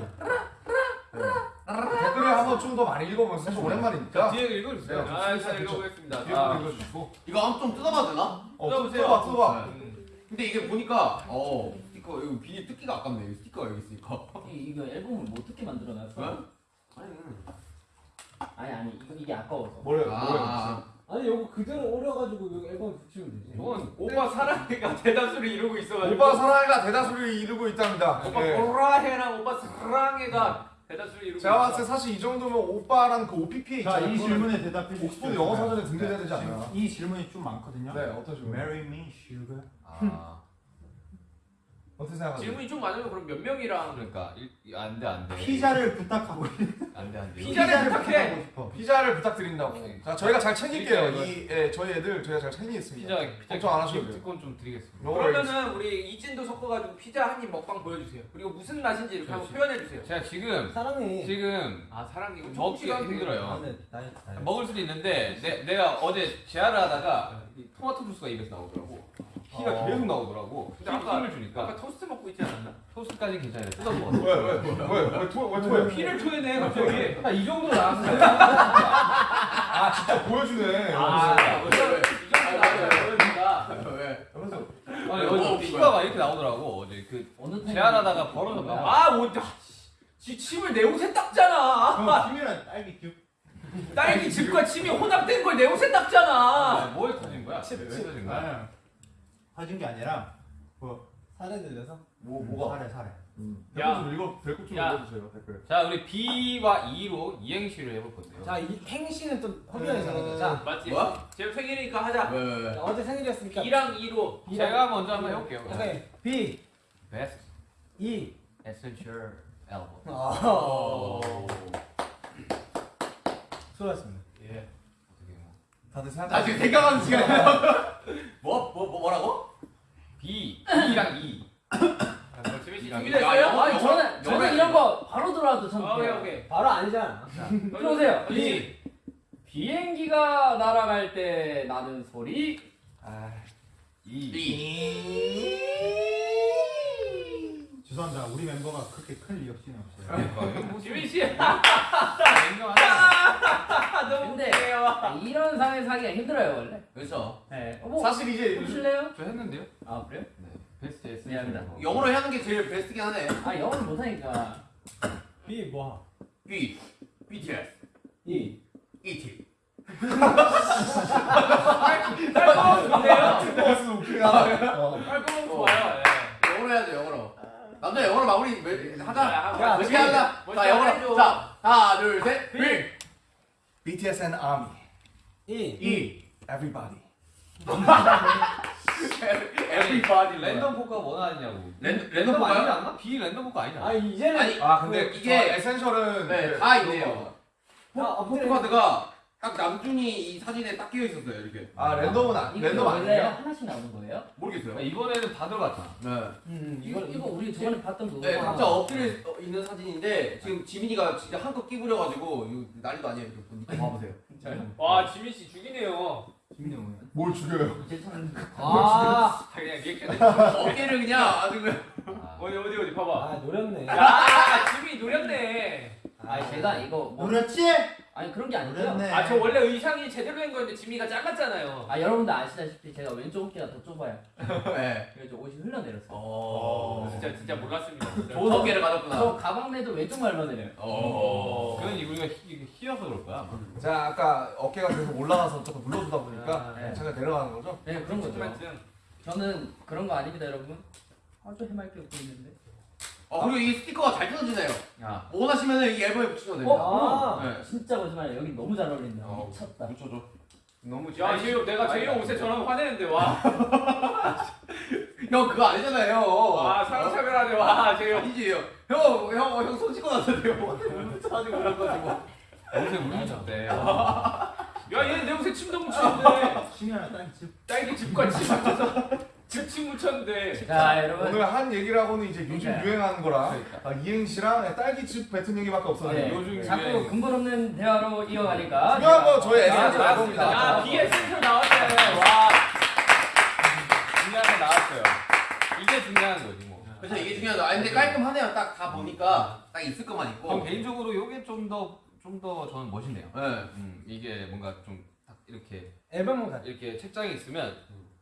네. 댓글을 한번 좀 더 많이 읽어보면 사실 오랜만이니까 뒤에 읽어주세요. 네. 아, 잘 읽어보겠습니다. 뒤에 아, 좀 읽어주시고 이거 한번 좀 뜯어봐도 되나? 어 뜯어보세요. 뜯어봐 뜯어봐 근데 이게 보니까 어 스티커 이거 비닐 뜯기가 아깝네. 이 스티커가 여기 있으니까. 이- 이거 앨범을 뭐 어떻게 만들어놨어? 왜? 아니 아니 이게 아까워서. 뭐래 뭐래 아, 아니 이거 그대로 오려가지고 이거 앨범 붙이면 되지. 저건 오빠 사랑해가 대다수를 이루고 있어가지고. 오빠 사랑해가 대다수를 이루고 있답니다 오빠 네. 보라해랑 오빠 사랑해가 대다수를 이루고 제가 봤을 때. 사실 이 정도면 오빠랑 그 OPP에 자, 있잖아요 이 그거는 질문에 대답해 주시죠. 옥스퍼드 영어 사전에 등재돼야 되지 않나 이 질문이 좀 많거든요. 네 어떤 질문 Marry me, sugar. 아 어떻게 생각하세요? 질문이 좀 많으면 그럼 몇 명이랑 그러니까 일- 안돼 안돼 피자를 부탁하고 안돼 안돼 피자를 부탁해. 부탁하고 싶어. 피자를 부탁드린다고. 네. 자, 저희가 잘 챙길게요. 이 예, 저희 애들 저희가 잘 챙기겠습니다. 피자 피자 걱정 안 하셔도 돼요. 기프트콘 좀 드리겠습니다. 그러면은 우리 이진도 섞어가지고 피자 한 입 먹방 보여주세요. 그리고 무슨 맛인지 이렇게 한번. 표현해주세요. 제가 지금 사랑해. 지금 아 사랑이 먹기 힘들어요. 아, 네, 다이. 먹을 수도 있는데 내, 내가 어제 제안을 하다가 이 토마토 주스가 입에서 나오더라고. 피가 어. 계속 나오더라고. 근데 힘- 아까- 힘을 주니까 아까 토스트 먹고 있지 않았나? 토스트까지 괜찮아요. 뜯어 먹어. 왜, 왜, 왜, 왜, 토, 왜 토해? 피를 토해내 갑자기. 이 정도 나왔어요. 아, 진짜 보여주네. 아. 이 정도. 왜? 아니 어제 피가 막 이렇게 나오더라고. 어제 그 어느 제안하다가 벌어졌나 봐. 아, 뭐, 지 침을 내 옷에 닦잖아. 김이랑 딸기 큐. 딸기 즙과 침이 혼합된 걸 내 옷에 닦잖아. 아, 뭐에 터진 거야? 칩 터진 거야? 아, 터진 게 아니라 살에 들려서. 뭐, 뭐가? 사래 사래. 댓글 야. 좀 읽어, 댓글 좀 야. 읽어주세요, 댓글. 자 우리 B와 E로 이행시를 해볼 건데요. 자, 이 행시는 또 허경이잖아요. 자, 맞지? 뭐야? 제 생일이니까 하자. 왜, 왜, 왜? 어제 생일이었으니까. 2랑 2로. 제가 먼저 한번 해볼게요. 오케이. B, Best E. Essential Album. 어. 수고하셨습니다. 다들 생각. 나 지금 생각하는 시간이야. 뭐, 뭐, 뭐, 뭐라고? B, B랑 E. 지민 씨 야, 준비됐어요? 영어, 아니 저는 저는 해. 이런 거 바로 들어와도 전 아, 오케이 돼요. 오케이. 바로 아니잖아. 들어오세요. B. 비행기가 날아갈 때 나는 소리. 아, E. 죄송합니다. 우리 멤버가 그렇게 클 리액션이 없어요. 지민 씨. 아, 너무 근데 웃겨요. 이런 상에서 하기가 힘들어요 원래. 그렇죠. 네. 어, 뭐 사실 이제 요즘 해보실래요? 저 했는데요. 아 그래요? 네. Best Essential. 미안합니다. 영어로 하는 게 제일 베스트긴 하네. 아 영어를 못하니까. B 뭐? B, BTS, E. ET. 하다. 어. 깔끔하고 좋아요. 예. 영어로 해야죠, 영어로. 남자 영어로 마무리 매- 하자. 야, 어떻게 하자. 먼저 자, 영어로. 자, 하나, 둘, 셋. B, BTS and ARMY. E. E. Everybody. Everybody. 랜덤 포카 원하냐고. 랜- 랜덤 포카요? 아니지 않나? B 랜덤 포카 아니잖아. 아 이제는 아니, 아 근데 그- 이게 에센셜은 네, 그다 있네요. 거. 아, 포토카드가 딱 남준이 이 사진에 딱 끼어 있었어요, 이렇게. 아 랜덤은 아, 랜덤 원래 아니에요? 하나씩 나오는 거예요? 모르겠어요. 그러니까 이번에는 다 들어갔잖아. 네. 음 이거 이거 우리 저번에 봤던 거. 네, 각자 엎드려 있는 사진인데 지금 지민이가 진짜 한껏 끼부려가지고 이거 난리도 아니에요. 이거 이거 봐보세요. 와 지민 씨 죽이네요. 재밌네 오늘. 뭘 죽여요? 이제 참. 아 그냥 리액션. 어깨를 그냥 아주 그냥. 아. 어디 어디 어디 봐봐. 아 노렸네. 야 지민이 노렸네. 아니 제가 이거 뭐 노렸지? 아니 그런 게 아니고요. 노렸네. 아 저 원래 의상이 제대로 된 거였는데 지민이가 잘랐잖아요. 아 여러분들 아시다시피 제가 왼쪽 어깨가 더 좁아요. 네. 그래서 옷이 흘러내렸어요. 어. 진짜 진짜 몰랐습니다. 진짜. 좋은 어깨를 가졌구나. 저 가방 내도 왼쪽만 흘러내려요. 어. 그건 우리가 휘, 휘어서 그럴 거야. 아마. 자 아까 어깨가 계속 올라가서 조금 눌러주다 보니까 아, 네. 제가 내려가는 거죠? 네 그런 거죠. 저는 그런 거 아닙니다 여러분. 아주 해맑게 웃고 있는데. 어, 그리고 이 스티커가 잘 뜯어지네요. 야. 원하시면 이 앨범에 붙이셔도 됩니다. 어? 아. 네. 진짜 거짓말이에요. 여기 너무 잘 어울린다. 어. 미쳤다. 붙여줘. 너무 야 제이홉 내가 제이홉 옷에 저런 화내는데 와. 형 그거 아니잖아요. 와 상상을 와 제이홉. 아니지 형. 형, 형, 형 손 씻고 났는데요. 사진 올려가지고. 옷에 물 묻혔대. 야 얘는 내 옷에 침도 묻혔는데. 심연아 딴 집. 딸기 즙과 침 묻혀서 즙침 묻혔는데. 자 여러분. 오늘 한 얘기라고는 이제 요즘 그러니까요. 유행하는 거랑 그러니까. 아, 이행시랑 딸기즙 뱉은 얘기밖에 없어요. 네. 요즘 자꾸 유행. 근본 없는 대화로 이어가니까. 중요한 건 저의 아, Essential 나왔습니다. 앨범입니다. 야 BE Essential 나왔잖아요. 와. 중요한 거 나왔어요. 이게 중요한 거지 뭐. 그렇죠 이게 중요하죠. 아 근데 깔끔하네요. 딱 다 보니까 딱 있을 것만 전 있고. 개인적으로 이게 좀 더 좀 더 저는 멋있네요. 네. 음, 이게 뭔가 좀딱 이렇게 앨범은 같아. 이렇게 책장에 있으면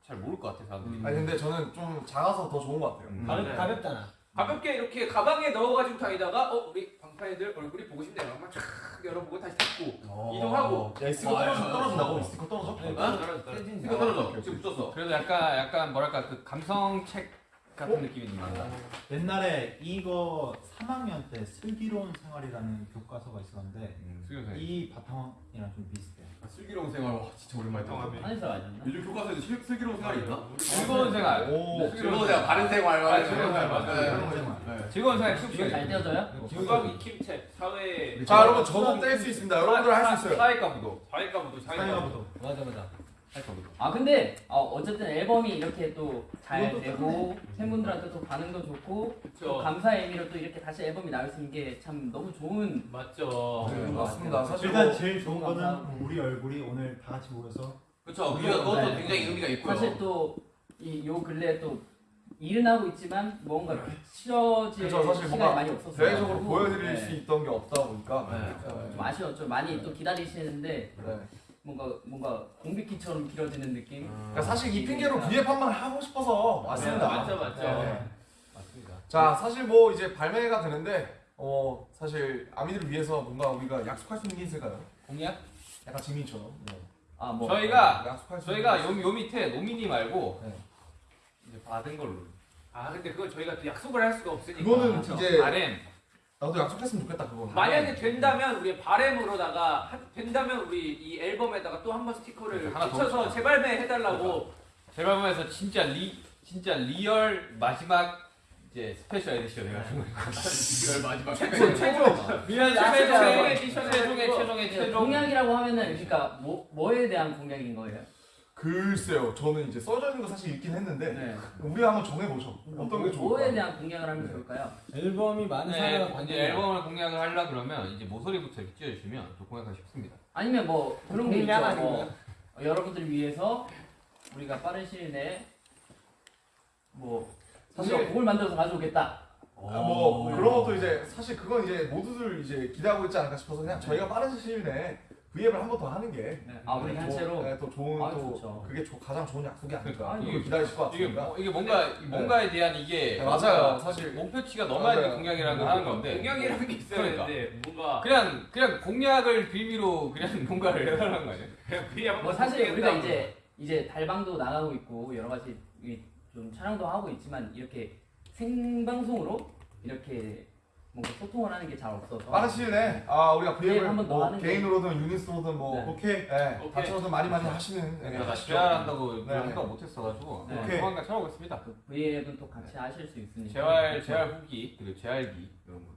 잘 모를 것 같아 사람들이. 아니 근데 저는 좀 작아서 더 좋은 것 같아요. 음. 가볍, 네. 가볍잖아. 가볍게 이렇게 가방에 넣어가지고 다니다가 어 우리 방파이들 얼굴이 보고 싶네요. 막쫙 열어보고 다시 닫고 어. 이동하고. 야, 이 스티커 떨어져, 떨어진다고? 이 스티커 떨어져? 네, 떨어져 떨어져. 이거 떨어져. 지금 붙였어. 그래도 약간 약간 뭐랄까 그 감성 책 같은 느낌이 좀 난다. 옛날에 이거 3학년 때 슬기로운 생활이라는 교과서가 있었는데 음. 이 바탕이랑 좀 비슷해. 아, 슬기로운 생활 와 진짜 오랜만에 들어. 안에서 아니었나? 요즘 교과서에도 슬, 슬기로운 생활이 있나? 즐거운 생활. 오, 즐거운 생활, 바른 생활. 아, 즐거운 생활, 맞아. 네. 즐거운 생활. 네. 즐거운 생활 쭉 이거 잘 떼어져요? 국악 익힘책 사회 자 여러분 저도 뗄 수 있습니다. 여러분들 할 수 있어요. 사회과 부도. 사회과부도 사회과부도. 사회가부도. 맞아 맞아. 사회과 부도. 아 근데 어, 어쨌든 앨범이 이렇게 또 잘 되고 팬분들한테 또 반응도 좋고 또. 감사의 의미로 또 이렇게 다시 앨범이 나올 수 있는 게 참 너무 좋은 맞죠. 네, 그런 것 맞습니다. 사실 일단 뭐 제일 좋은 거는 감사합니다. 우리 얼굴이 오늘 다 같이 모여서 그렇죠. 그게 그것도 네. 굉장히 의미가 있고요. 사실 또 이 요 근래 또 일은 하고 있지만 뭔가 비춰질 그쵸, 사실 시간이 뭔가 많이 없었어요. 대외적으로 보여드릴 네. 수 있던 게 없다 보니까 네. 네. 좀 아쉬웠죠. 많이 또 기다리시는데 네. 뭔가 뭔가 공백기처럼 길어지는 느낌. 그러니까 사실 이 핑계로 비앱판만 하고 싶어서 왔습니다. 네, 맞죠, 맞죠. 네. 맞습니다. 자 사실 뭐 이제 발매가 되는데 어 사실 아미들을 위해서 뭔가 우리가 약속할 수 있는 게 있을까요? 공약? 약간 지민처럼 네. 아 뭐. 저희가 약속할 수 저희가 요, 요 밑에 nominee 말고 네. 이제 받은 걸로. 아 근데 그걸 저희가 또 약속을 할 수가 없으니까. 그거는 이제 RM. 나도 약속했으면 좋겠다 그거. 만약에 된다면 우리 바램으로다가 한- 된다면 우리 이 앨범에다가 또 한 번 스티커를 하나 더 붙여서 붙여. 재발매 해달라고. 제발 보면서 진짜 리 진짜 real 마지막 이제 special edition 해가지고 이걸 마지막 최초 최초 real 야, special 최종의 최종의 최종의 네, 최종. 공약이라고 하면은 그러니까 뭐 뭐에 대한 공약인 거예요? 글쎄요 저는 이제 써져 있는 거 사실 읽긴 했는데 네. 우리 한번 정해보죠. 어떤 게 좋을까? 뭐에 대한 공약을 하면 좋을까요? 앨범이 많은 네, 받는 이제 앨범을 공약을 하려 그러면 이제 모서리부터 이렇게 찢어주시면 또 공약하기 쉽습니다. 아니면 뭐 그런 게 있죠. 뭐? 어, 여러분들 위해서 우리가 빠른 시일 내에 뭐 사실- 사실 곡을 만들어서 가져오겠다. 아, 뭐 그런 것도 이제 사실 그건 이제 모두들 이제 기대하고 있지 않을까 싶어서 그냥 저희가 빠른 시일 내에 V앱을 한 번 더 하는 게아 우리 더- 단체로 네, 더 좋은 아, 또 좋죠. 그게 조- 가장 좋은 약속이 아닐까. 그러니까. 이거 기다리실 것 이게, 같습니다. 뭐- 이게 뭔가 뭔가에 대한 이게 네, 맞아요. 사실 목표치가 넘어야 돼 맞아요. 공약이라는 걸 하는 건데 공약이라는 게 있어야 그러니까. 되는데 뭔가 그냥 그냥 공약을 빌미로 그냥 뭔가를 해달라는 거 아니야? 그냥 뭐 사실 우리가 이제 이제 달방도 나가고 있고 여러 가지 이- 좀 촬영도 하고 있지만 이렇게 생방송으로 이렇게 뭔가 소통을 하는 게 잘 없어서 내에 아 우리가 한번더 뭐 개인으로든 유닛으로든 뭐 네. 오케이. 네, 오케이. 많이 많이 하시는 네, 내가 하시죠. 재활한다고 네. 생각 못했어가지고 네. 오케이. 조만간 찾아오겠습니다. 그 V앱은 또 같이 하실 수 있으니까 재활 재활 후기 그리고 재활기 이런 거.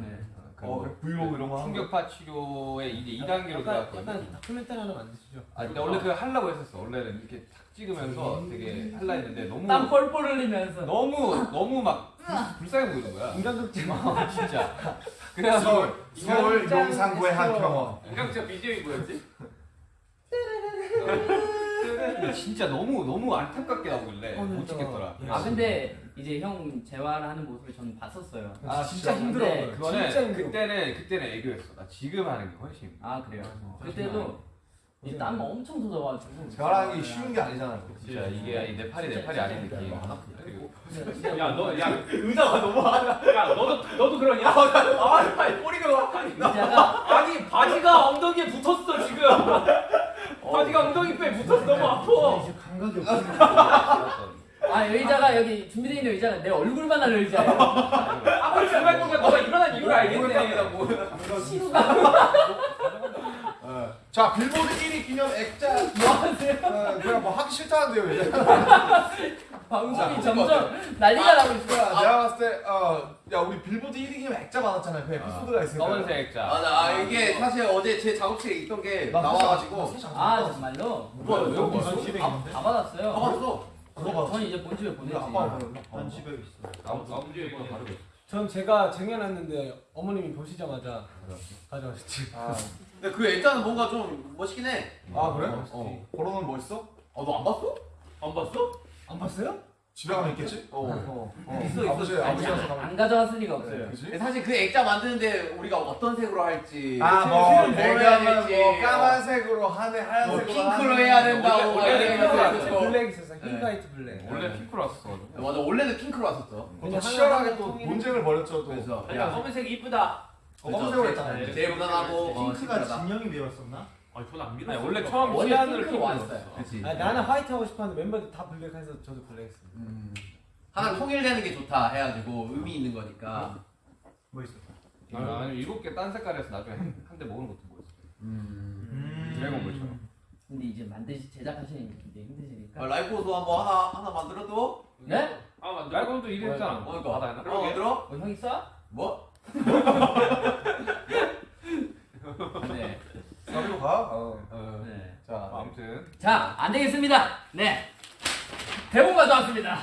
네. 어, 그 브이로그 이런 거. 충격파 치료의 이제 2단계로 약간, 들어갔거든요. 약간 다큐멘터리 하나 만드시죠. 아 근데 원래 그거 하려고 했었어. 원래는 이렇게 탁 찍으면서 되게 할라 했는데 너무 땀 뻘뻘 흘리면서 너무 너무 막 불- 불쌍해 보이는 거야. 인간극지. 어, 진짜. 그래가지고 서울 용산구의 한. 병원. 인강자 BGM이 뭐였지? 근데 진짜 너무 너무 안타깝게 나오길래 어, 못 진짜. 찍겠더라. 예. 아 근데 이제 형 재활하는 모습을 저는 봤었어요 아, 진짜 힘들어. 그거는 진짜 힘들어. 그때는 그때는 애교였어. 나 지금 하는 게 훨씬. 아 그래요 어, 그때도 이땀 엄청 젖어가지고 게 쉬운 게 아니잖아요. 진짜 이게 내 팔이 내 팔이 아닌 느낌. 그리고 야너 야 의자가 너무 야 너도 너도 그러냐? 아 꼬리가 아니 바지가 엉덩이에 붙었어 지금. 바지가 엉덩이 뼈에 붙어서 너무 아파. 이제 감각이 없어. 아 의자가 여기 준비되어 있는 의자가 내 얼굴만 할 의자예요 아무리 생각해 보면 너가 일어난 이유를 알겠네. 자 빌보드 1위 기념 액자 뭐 하세요? 어, 그냥 뭐 하기 싫다는데요 이제. 방송이 점점 난리가 나고 있어요 야, 내가 봤을 때, 어, 야, 우리 빌보드 1위 기념 액자 많았잖아요. 그 에피소드가 있으니까. 검은색 액자. 맞아 아 이게 사실 어제 제 작업실에 있던 게 나와가지고 아 정말로? 뭐야, 왜 여기 있어? 집에 다, 있는데? 다 받았어요 가봤어 들어봐. 저는 이제 본집에 보내지? 난 집에 있어. 나무 이거 다르게. 전 제가 쟁여놨는데 어머님이 보시자마자 가져가셨지. 아, 근데 그 액자는 뭔가 좀 멋있긴 해 아 그래? 어. 걸어놓은 뭐 있어? 어, 너안 봤어? 안 봤어? 안 봤어요? 집에 가면 있겠지? 어, 어, 어. 있어, 있어. 아버지, 아니, 아버지라서 안, 가면. 안 가져왔을 리가 없어요? 근데 사실 그 액자 만드는데 우리가 어떤 색으로 할지 아, 뭐, 될지 뭐, 까만색으로 하네, 하얀색으로 핑크로 하네. 해야 된다고 원래- 핑크로. 블랙 있었어요. 흰 네. 블랙. 원래 핑크로 왔었어. 맞아 원래는 핑크로 왔었죠 또 근데 치열하게 또. 논쟁을 벌였죠, 또. 그래서 야 검은색 이쁘다. 어, 검은색으로 했잖아요. 제- 제일 무난하고 어, 핑크가. 진영이 매웠었나? 아 저는 안 믿어. 아니 원래 처음 원래 시안으로 핑크로 핑크로 왔어요. 그치 아, 나는 화이트 하고 싶었는데 멤버들 다 블랙 해서 저도 블랙 했어요. 음. 하나 통일되는 게 좋다 해가지고 의미 있는 거니까 뭐 있었어? 아, 아니 일곱 개 딴 색깔에서 나중에 한 대 먹는 것도 뭐였어. 음. 드래곤볼처럼. 근데 이제 만드시 제작하시는 게 굉장히 힘드시니까 아, 라이프도 한번 하나 하나 만들어도 네? 아 맞아. 말고도 일했잖아. 그러니까 받아야 그럼 만들어? 어, 형이 쏴? 뭐? 네. 가지고 가. 어. 어. 네. 자, 아무튼 자, 안 되겠습니다. 네. 대본 가져왔습니다.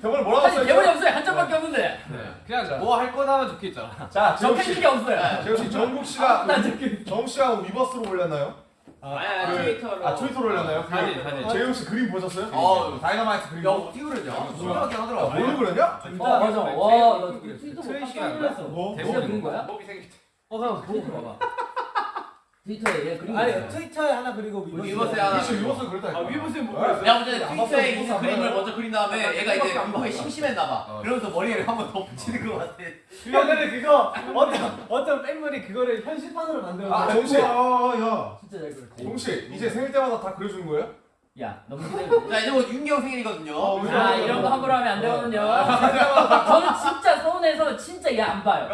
대본을 뭐라고 써있죠? 대본이 없어요. 한 장밖에 없는데. 그냥 뭐할 거다만 적혀 있잖아. 자, 재욱 적혀 있는 씨. 게 없어요. 씨, 정국 씨가, 나 적혀 정국 씨가 위버스로 올렸나요? 아니 아니 그- 트위터로. 아, 트위터로 올렸나요? 사진, 사진. 재욱 씨 그림 보셨어요? 어. 다이너마이트 그림. 야 어떻게 그랬냐? 수명하게 아, 하더라 뭘 그렸냐? 어, 맞아. 와, 나 트위터? 놀랐어. 뭐? 진짜 그린 거야? 목이 생겼다. 어, 형 트위터 봐봐. 트위터에 얘 그린 거 아니. 트위터에 하나 그리고 위버스에 하나 위버스 그렸다니까. 아 위버스에 뭐 네. 그랬어? 내가 볼때 안 트위터에 있는 그림을. 먼저 그린 다음에 얘가 이제 안 그거에 심심했나 봐. 어. 그러면서 머리를 한번 더 붙이는 것 같아. 근데 그거 어떤 어떤 팬분이 그거를 현실판으로 만들어서 아, 정국 씨. 어, 야. 진짜 잘 그렸지. 씨, 이제 생일 때마다 다 그려주는 거예요? 야, 너무 기대해. 자 이제 뭐 윤경 생일이거든요. 어, 우리 아, 이런 거 함부로 하면 안 되거든요. 저는 진짜 서운해서 진짜 얘 안 봐요.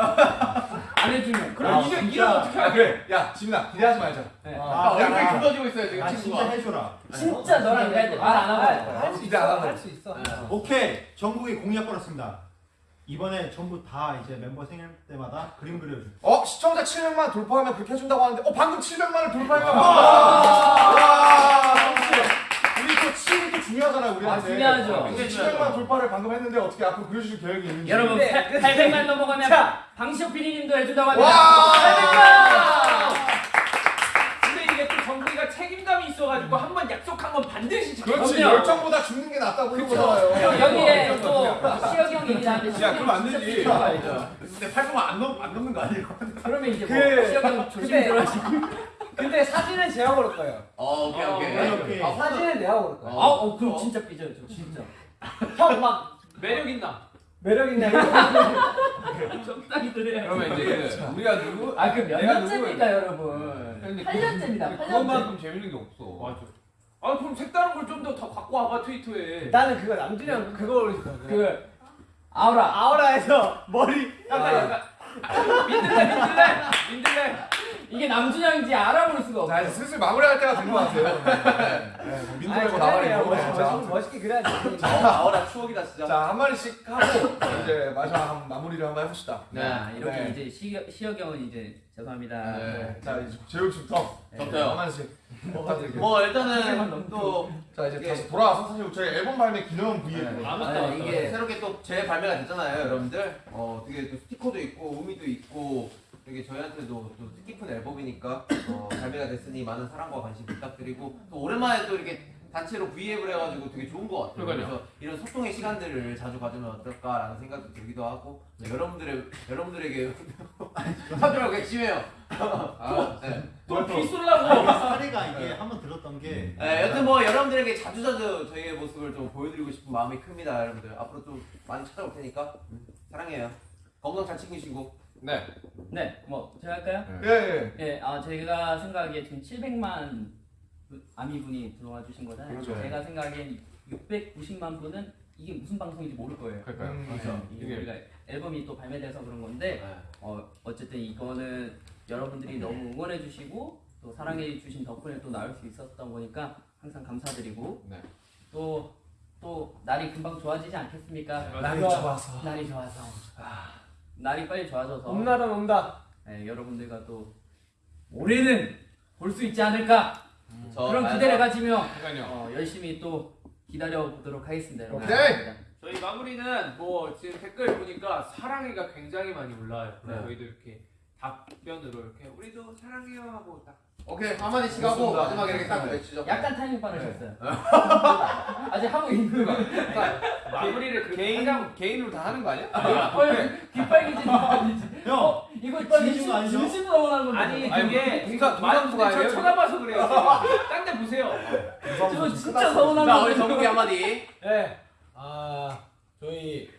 안 해주면. 그럼 아, 진짜. 이런 어떻게 아, 할 그래. 야, 지민아, 기대하지 말자. 네. 아, 아, 얼굴이 야. 굳어지고 있어요 지금 아, 진짜 친구가. 해줘라. 진짜 너랑 일할 때말안 하고 할. 할수 안 하고. 있어. 할수 있어. 오케이. 전국이 공약 걸었습니다. 이번에 전부 다 이제 멤버 생일 때마다 그림 그려줘. 어, 시청자 700만 돌파하면 그렇게 해준다고 하는데, 어, 방금 700만을 돌파했나 봐. 와, 정국 씨. 우리 또 7이 또 중요하잖아요, 우리한테. 아, 중요하죠. 근데 700만 돌파를 방금 했는데, 어떻게 앞으로 그려주실 계획이 있는지. 여러분, 네. 800만 넘어가면 방시혁 PD님도 해준다고 합니다. 와! 800만! 근데 이게 또 정국이가 책임감이 있어가지고 한 번 약속한 건 반드시 지켜. 그렇지. 열정보다 죽는 게 낫다고 그럼 거잖아요. 여기에 또 시혁이 형 얘기 나왔는데 야, 그럼 안 되지. 근데 800만 안, 넘, 안 넘는 거 아니에요? 그러면 이제 뭐 그- 시혁이 형 조심 근데- 들어가시고 근데 사진은 제가 고를 거예요. 어 오케이 어, 오케이. 오케이. 아, 사진은 내가 고를 거예요. 아, 어, 그럼 진짜 삐져요, 저 진짜. 형 막 매력 있나? 매력 있네. 적당히 그래요. 그러면 이제 그 우리가 누구? 아, 그 몇 년째입니까, 여러분? 근데 8년째입니다, 8년째. 그것만큼 재밌는 게 없어. 맞아. 아 그럼 색다른 걸 좀 더 더 갖고 와봐 트위터에. 나는 그거 남준이 형 그거 거예요. 그, 아우라. 아우라에서 머리 약간 약간 민들레 민들레 민들레. 이게 남준형인지 알아볼 수가 자 없어. 이제 슬슬 마무리할 때가 된 것 같아요. 네, 뭐 민들레고 나발이고. 멋있, 네, 멋있, 자, 멋있게 그래야지. 아우라 추억이다 진짜. 자, 한 마리씩 하고 이제 마지막 한 마무리를 한번 해봅시다. 네, 이렇게 네. 이제 시겨, 시혁이 형은 이제 죄송합니다. 네. 자, 이제 재욱 씨부터 저도요. 한 마리씩 부탁드릴게요. 뭐 일단은 또 자, 이제 다시 돌아와서 사실 저희 앨범 발매 기념 네. 브이앱. 아 맞다 아, 맞다. 이게- 새롭게 또 재발매가 됐잖아요, 여러분들. 어, 되게 또 스티커도 있고 의미도 있고 되게 저희한테도 또 뜻깊은 앨범이니까 어, 발매가 됐으니 많은 사랑과 관심 부탁드리고 또 오랜만에 또 이렇게 단체로 V앱을 해가지고 되게 좋은 것 같아요. 그러니까요. 그래서 이런 소통의 시간들을 자주 가지면 어떨까라는 생각도 들기도 하고 네, 여러분들의 여러분들에게 사주라고 객심해요. 아, 네. 또 비쏠라고. 사례가 이게 한번 들었던 게 네, 여튼 뭐 여러분들에게 자주 자주 저희의 모습을 좀 보여드리고 싶은 마음이 큽니다, 여러분들. 앞으로 좀 많이 찾아올 테니까 음, 사랑해요. 건강 잘 챙기시고. 네. 네, 뭐 제가 할까요? 예, 예. 예, 아 제가 생각하기에 지금 700만 아미분이 들어와 주신 거잖아요. 그렇죠. 제가 생각엔 690만 분은 이게 무슨 방송인지 모를 거예요. 그러니까요. 음, 그래서 이게 이게- 우리가 앨범이 또 발매돼서 그런 건데 네. 어, 어쨌든 이거는 여러분들이 너무 응원해 주시고 또 사랑해 주신 덕분에 또 나올 수 있었던 거니까 항상 감사드리고 네. 또또 날이 금방 좋아지지 않겠습니까? 날이 좋아. 좋아서. 날이 좋아서 아, 날이 빨리 좋아져서 온날은 온다. 네, 여러분들과 또 올해는 볼 수 있지 않을까 저 그런 아, 기대를 가지며. 어, 열심히 또 기다려 보도록 하겠습니다. 여러분. 오케이. 저희 마무리는 뭐 지금 댓글 보니까 사랑해가 굉장히 많이 올라와요. 네. 저희도 이렇게 답변으로 이렇게 우리도 사랑해요 하고 딱 오케이 한마디씩 하고 좋습니다. 마지막에 이렇게 딱 외치죠. 약간 타이밍 빠르셨어요. 아직 하고 있는 거. 마무리를 그렇게 개인. 개인으로 다 하는 거 아니야? 어, 귀빨개지, 귀빨개지. 형 어, 이거 진심 아니죠? 진심 넘어가는 건데. 아니 아니, 그게 동사- 많은 동사수가 분들이 저 아니에요? 쳐다봐서 그래요. 딴 데 보세요. 저 진짜 서운한 자 거. 우리 정국이 한마디. 네. 아 저희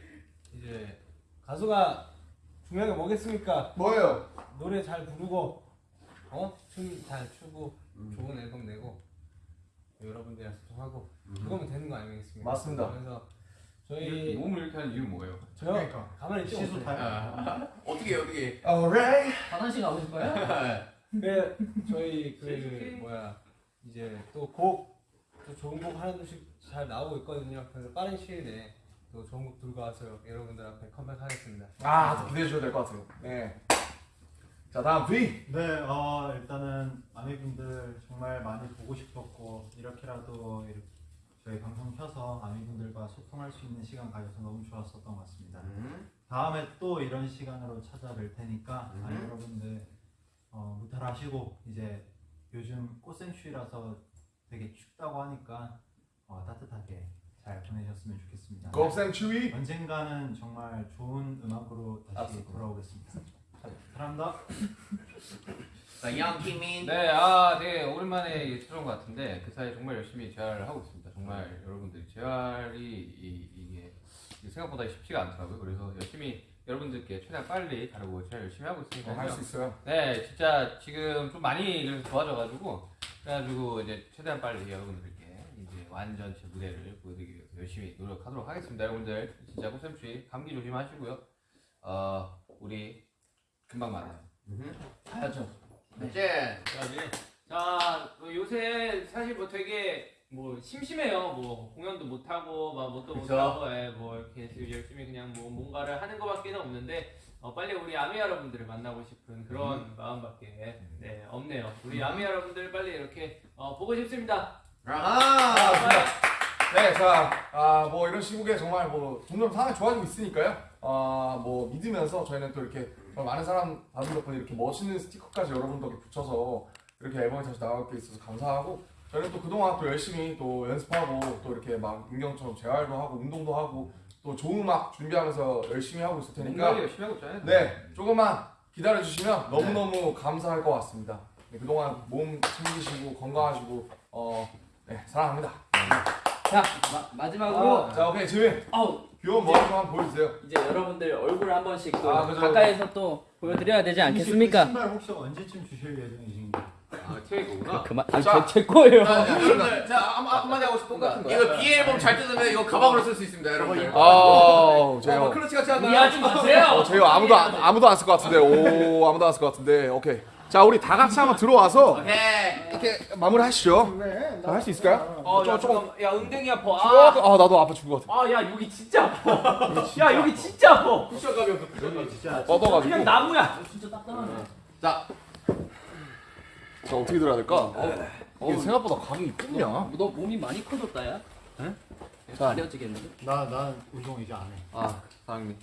이제 가수가 중요한 게 뭐겠습니까? 뭐예요? 노래 잘 부르고 어 춤 잘 추고 좋은 앨범 내고 여러분들이랑 소통하고 그거면 되는 거 아니겠습니까? 맞습니다. 그래서 저희 몸을 이렇게 하는 이유는 뭐예요? 저 그러니까. 가만히 있지 시소 못해요. 타요. 어떻게 어떻게? Alright. 화장실 가고 싶어요? 네, 저희 그 실수해. 뭐야 이제 또곡 또 좋은 곡 하나둘씩 잘 나오고 있거든요. 그래서 빠른 시일 내에 또 좋은 곡 들고 와서 여러분들 앞에 컴백하겠습니다. 아, 또 기대해 주셔도 될것 같아요. 네. 자, 다음 V. 네, 어, 일단은 아미분들 정말 많이 보고 싶었고 이렇게라도 이렇게 저희 방송 켜서 아미분들과 소통할 수 있는 시간 가져서 너무 좋았었던 것 같습니다. 음. 다음에 또 이런 시간으로 찾아뵐 테니까 음. 아미 여러분들 어, 무탈하시고 이제 요즘 꽃생추위라서 되게 춥다고 하니까 어, 따뜻하게 잘 보내셨으면 좋겠습니다. 곱셈 추위. 언젠가는 정말 좋은 음악으로 다시. 돌아오겠습니다. 사랑합니다. 자 양키민. 네, 아, 되게 오랜만에 찾아온 것 같은데 그 사이 정말 열심히 재활하고 있습니다. 정말 여러분들 재활이 이, 이게 생각보다 쉽지가 않더라고요. 그래서 열심히 여러분들께 최대한 빨리 다루고 재활 열심히 하고 있으니까요. 할수 있어요. 네, 진짜 지금 좀 많이 그래서 좋아져가지고 그래가지고 이제 최대한 빨리 여러분들께 이제 완전체 무대를 보여드리기 위해서 열심히 노력하도록 하겠습니다. 여러분들 진짜 꽃샘추위 감기 조심하시고요. 어, 우리 금방 만나요. 가야죠. 이제 자, 뭐 요새 사실 뭐 되게 뭐 심심해요. 뭐 공연도 못 하고 막 뭣도 못. 하고 예, 뭐 이렇게 열심히 그냥 뭐 뭔가를 하는 것밖에는 없는데 어, 빨리 우리 아미 여러분들을 만나고 싶은 그런 마음밖에 네, 없네요. 우리 아미 여러분들 빨리 이렇게 어, 보고 싶습니다. 아하. 네, 자, 아, 뭐 이런 시국에 정말 뭐 점점 상황이 좋아지고 있으니까요. 아, 뭐 믿으면서 저희는 또 이렇게 많은 사람 봐준 덕분에 이렇게 멋있는 스티커까지 여러분 덕에 붙여서 이렇게 앨범이 다시 나올 게 있어서 감사하고 저희는 또 그동안 또 열심히 또 연습하고 또 이렇게 막 민경처럼 재활도 하고 운동도 하고 또 좋은 음악 준비하면서 열심히 하고 있을 테니까 열심히 하고 있잖아요. 네, 조금만 기다려 주시면 너무너무 감사할 것 같습니다. 네, 그동안 몸 챙기시고 건강하시고 어, 네, 사랑합니다. 자 마, 마지막으로 자, 오케이 지민 아우 귀여운 머리 좀 한번 보여주세요. 이제 여러분들 얼굴 한 번씩 또 아, 그죠, 가까이서 또 보여드려야 되지 그 않겠습니까? 신발 혹시 언제쯤 주실 예정이신가요? 아, 트레이거구나. 그만 자. 아제 거예요. 자, 여러분들, 자, 한- 한- 한마디 하고 싶은 거. 이거 B 앨범 잘 뜯으면 이거 가방으로 쓸 수 있습니다, 여러분들. 아. 뭐 클러치 같이 한다. 이해하지 마세요. 어, 제요 아무도 안, 아무도 안 쓸 것 같은데. 오, 아무도 안 쓸 것 같은데. 오케이. 자, 우리 다 같이 한번 들어와서 오케이. 이렇게 마무리하시죠. 자, 할수 있을까요? 어, 야, 조금- 야, 엉덩이 아파. 아, 아, 아, 나도 아파 죽을 것 같아. 아, 야, 여기 진짜 아파. 야, 여기 진짜 아파. 쿠션감이 없어, 쿠션감이. 진짜 뻗어가지고. 그냥 나무야. 진짜 딱딱하네. 자, 자, 어떻게 들어야 될까? 어, 이게 생각보다 감이 있군요. 너 몸이 많이 커졌다 야. 자. 가려지겠는데? 나난 운동 이제 안 해. 아, 사장님.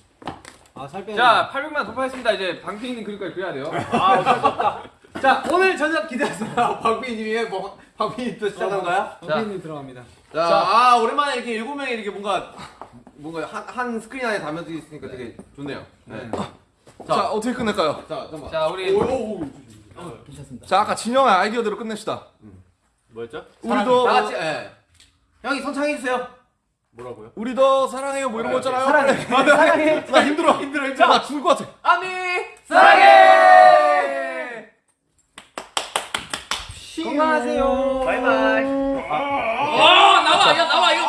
아 살 빼는 자, 800만 돌파했습니다. 이제 방피님 그릴까지 그려야 돼요. 아, 어쩔 수 없다. 자, 오늘 저녁 기대하세요. 박빈님이 뭐, 박빈님 또 시작한 거야? 선배님 들어갑니다. 자, 아, 오랜만에 이렇게 일곱 명이 이렇게 뭔가, 뭔가 한, 한 스크린 안에 담겨져 있으니까 되게 좋네요. 네. 자, 어떻게 끝낼까요? 자, 잠깐만. 자, 우리 괜찮습니다. 자, 아까 진영의 아이디어대로 끝냅시다. 뭐였죠? 우리도 다 같이, 예. 형이 선창해주세요. 뭐라고요? 우리도 사랑해요 뭐 이런 거 있잖아요. 사랑해. 사랑해. 나 힘들어. 힘들어. 힘들어. 나 죽을 것 같아. 아미 사랑해! 건강하세요. 바이바이. 아, 나와, 야, 나와, 이거